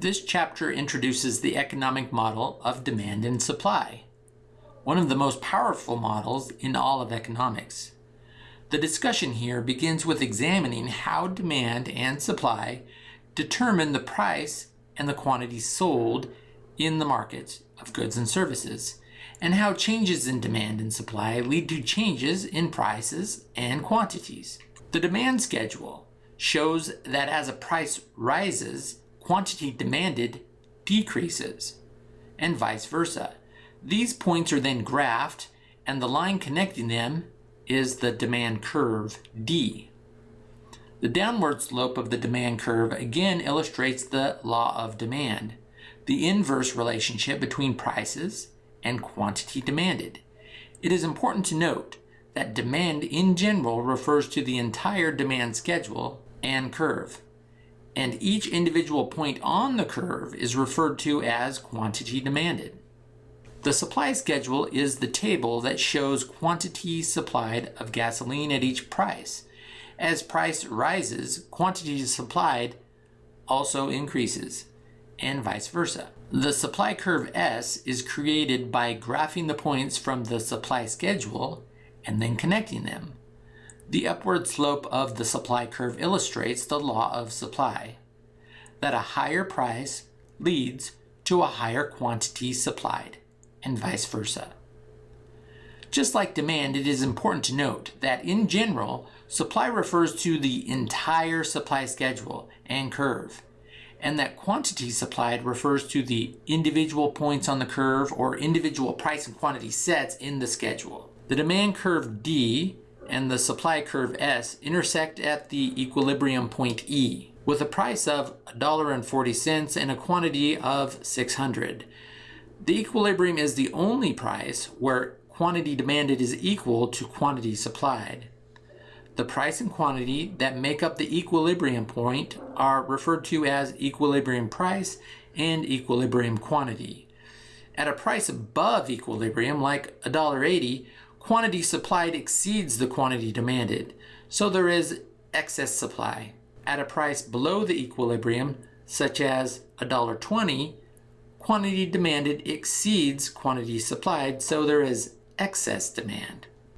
This chapter introduces the economic model of demand and supply, one of the most powerful models in all of economics. The discussion here begins with examining how demand and supply determine the price and the quantity sold in the markets of goods and services, and how changes in demand and supply lead to changes in prices and quantities. The demand schedule shows that as a price rises, quantity demanded decreases, and vice versa. These points are then graphed, and the line connecting them is the demand curve D. The downward slope of the demand curve again illustrates the law of demand, the inverse relationship between prices and quantity demanded. It is important to note that demand in general refers to the entire demand schedule and curve, and each individual point on the curve is referred to as quantity demanded. The supply schedule is the table that shows quantity supplied of gasoline at each price. As price rises, quantity supplied also increases, and vice versa. The supply curve S is created by graphing the points from the supply schedule and then connecting them. The upward slope of the supply curve illustrates the law of supply, that a higher price leads to a higher quantity supplied, and vice versa. Just like demand, it is important to note that in general, Supply refers to the entire supply schedule and curve, and that quantity supplied refers to the individual points on the curve or individual price and quantity sets in the schedule. The demand curve D and the supply curve S intersect at the equilibrium point E with a price of $1.40 and a quantity of 600. The equilibrium is the only price where quantity demanded is equal to quantity supplied. The price and quantity that make up the equilibrium point are referred to as equilibrium price and equilibrium quantity. At a price above equilibrium, like $1.80, quantity supplied exceeds the quantity demanded, so there is excess supply. At a price below the equilibrium, such as $1.20, quantity demanded exceeds quantity supplied, so there is excess demand.